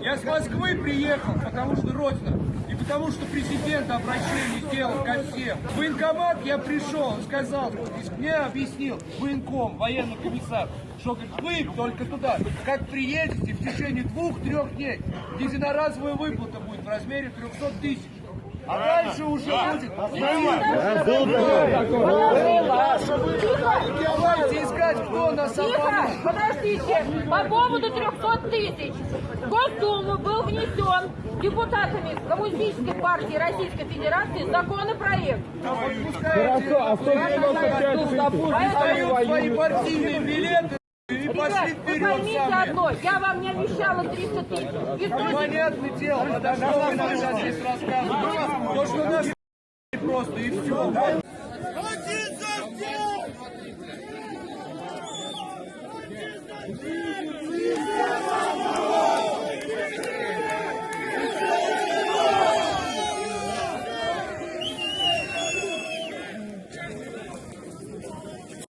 Я с Москвы приехал, потому что Родина. И потому что президент обращение сделал ко всем. В военкомат я пришел, он сказал, мне объяснил военком, военный комиссар, что говорит, вы только туда, как приедете, в течение двух-трех дней единоразовая выплата будет в размере 300 тысяч. А дальше уже будет. Давайте искать, кто нас Тихо, подождите. По поводу 300 тысяч. В Госдуму был внесен депутатами Коммунистической партии Российской Федерации законопроект. Хорошо, а 195 Дают свои партийные билеты и Ребят, пошли вы поймите сами. одно, я вам не обещала 300 тысяч. Источник Понятное дело, что вы нам сейчас здесь рассказываете. То, что нас просто и все. Amen.